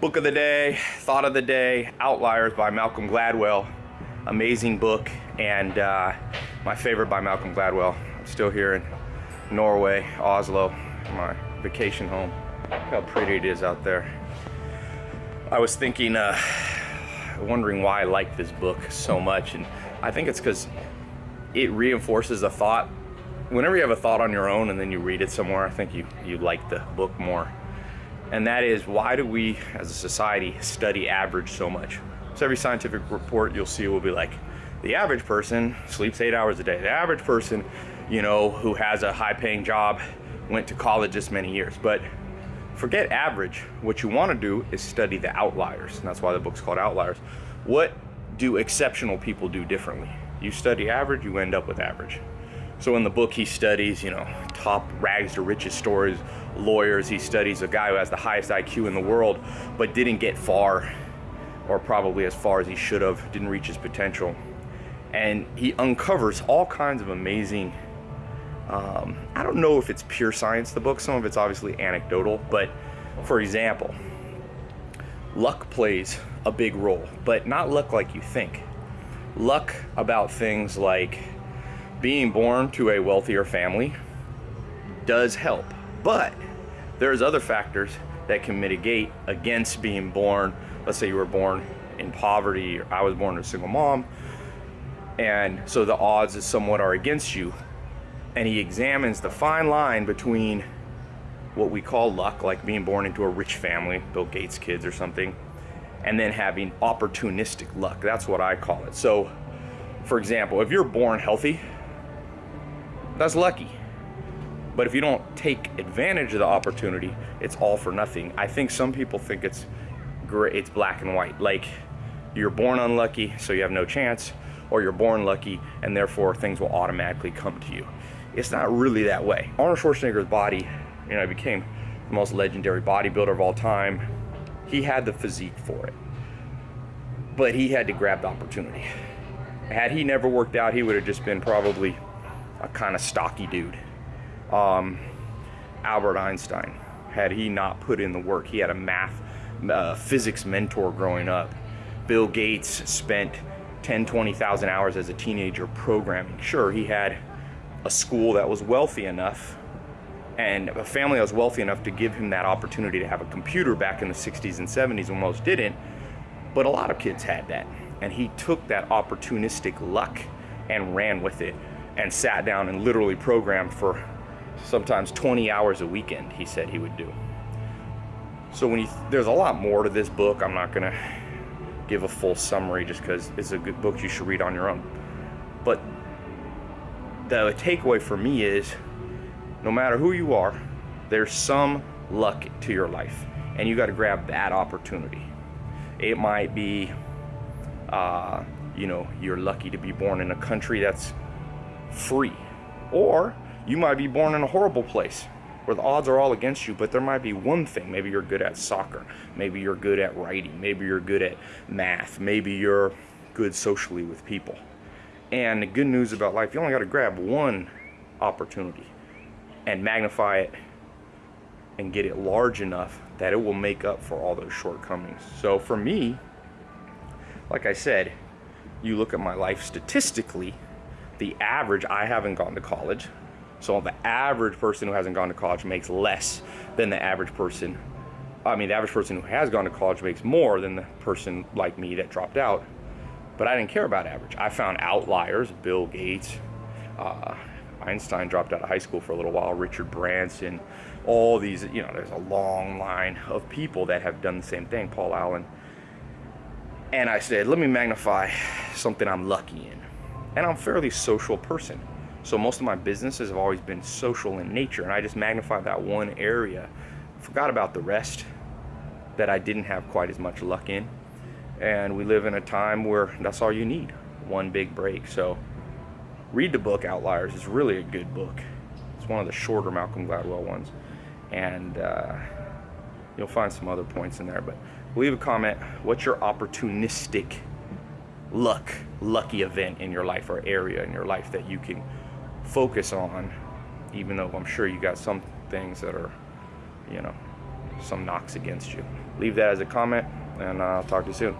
Book of the day, thought of the day, Outliers by Malcolm Gladwell. Amazing book and uh, my favorite by Malcolm Gladwell. I'm still here in Norway, Oslo, my vacation home. Look how pretty it is out there. I was thinking, uh, wondering why I like this book so much and I think it's because it reinforces a thought. Whenever you have a thought on your own and then you read it somewhere, I think you, you like the book more and that is why do we as a society study average so much? So every scientific report you'll see will be like the average person sleeps eight hours a day. The average person you know who has a high paying job went to college this many years. But forget average. What you want to do is study the outliers. And that's why the book's called outliers. What do exceptional people do differently? You study average you end up with average so in the book he studies you know top rags to riches stories lawyers. He studies a guy who has the highest IQ in the world, but didn't get far, or probably as far as he should have, didn't reach his potential. And he uncovers all kinds of amazing, um, I don't know if it's pure science, the book, some of it's obviously anecdotal, but for example, luck plays a big role, but not luck like you think. Luck about things like being born to a wealthier family does help, but there's other factors that can mitigate against being born. Let's say you were born in poverty, or I was born a single mom, and so the odds is somewhat are against you. And he examines the fine line between what we call luck, like being born into a rich family, Bill Gates kids or something, and then having opportunistic luck. That's what I call it. So, for example, if you're born healthy, that's lucky. But if you don't take advantage of the opportunity, it's all for nothing. I think some people think it's great, it's black and white. Like you're born unlucky, so you have no chance, or you're born lucky, and therefore things will automatically come to you. It's not really that way. Arnold Schwarzenegger's body, you know, became the most legendary bodybuilder of all time. He had the physique for it, but he had to grab the opportunity. Had he never worked out, he would have just been probably a kind of stocky dude um, Albert Einstein. Had he not put in the work, he had a math, uh, physics mentor growing up. Bill Gates spent 10, 20,000 hours as a teenager programming. Sure, he had a school that was wealthy enough and a family that was wealthy enough to give him that opportunity to have a computer back in the 60s and 70s when most didn't. But a lot of kids had that. And he took that opportunistic luck and ran with it and sat down and literally programmed for sometimes 20 hours a weekend he said he would do. So when you there's a lot more to this book. I'm not gonna give a full summary just because it's a good book you should read on your own. But the takeaway for me is no matter who you are there's some luck to your life and you got to grab that opportunity. It might be uh, you know you're lucky to be born in a country that's free or you might be born in a horrible place where the odds are all against you, but there might be one thing. Maybe you're good at soccer. Maybe you're good at writing. Maybe you're good at math. Maybe you're good socially with people. And the good news about life, you only got to grab one opportunity and magnify it and get it large enough that it will make up for all those shortcomings. So for me, like I said, you look at my life statistically, the average, I haven't gone to college. So the average person who hasn't gone to college makes less than the average person. I mean, the average person who has gone to college makes more than the person like me that dropped out. But I didn't care about average. I found outliers, Bill Gates, uh, Einstein dropped out of high school for a little while, Richard Branson, all these, you know, there's a long line of people that have done the same thing, Paul Allen. And I said, let me magnify something I'm lucky in. And I'm a fairly social person. So most of my businesses have always been social in nature and I just magnified that one area. Forgot about the rest that I didn't have quite as much luck in. And we live in a time where that's all you need, one big break. So read the book Outliers. It's really a good book. It's one of the shorter Malcolm Gladwell ones. And uh, you'll find some other points in there. But leave a comment. What's your opportunistic luck, lucky event in your life or area in your life that you can focus on, even though I'm sure you got some things that are, you know, some knocks against you. leave that as a comment, and I'll talk to you soon.